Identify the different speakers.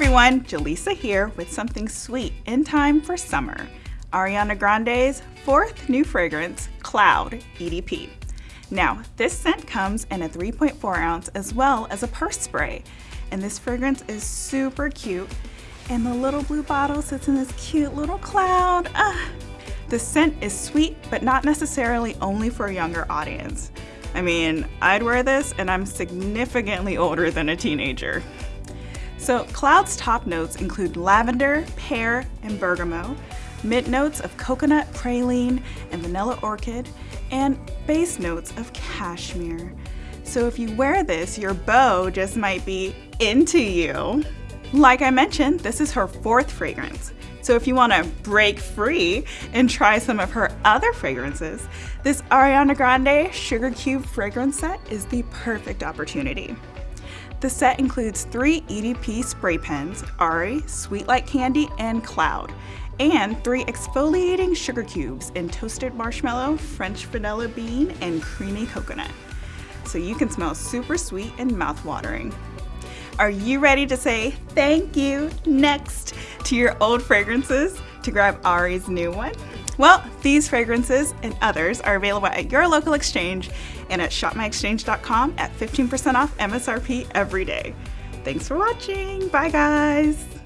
Speaker 1: everyone, Jaleesa here with something sweet in time for summer. Ariana Grande's fourth new fragrance, Cloud EDP. Now, this scent comes in a 3.4 ounce as well as a purse spray. And this fragrance is super cute. And the little blue bottle sits in this cute little cloud. Ah. The scent is sweet, but not necessarily only for a younger audience. I mean, I'd wear this and I'm significantly older than a teenager. So Cloud's top notes include lavender, pear, and bergamot, mid notes of coconut, praline, and vanilla orchid, and base notes of cashmere. So if you wear this, your beau just might be into you. Like I mentioned, this is her fourth fragrance. So if you want to break free and try some of her other fragrances, this Ariana Grande Sugar Cube fragrance set is the perfect opportunity. The set includes three EDP spray pens, Ari, Sweet Like Candy, and Cloud, and three exfoliating sugar cubes in toasted marshmallow, French vanilla bean, and creamy coconut. So you can smell super sweet and mouth-watering. Are you ready to say thank you next to your old fragrances to grab Ari's new one? Well, these fragrances and others are available at your local exchange and at shopmyexchange.com at 15% off MSRP every day. Thanks for watching. Bye guys.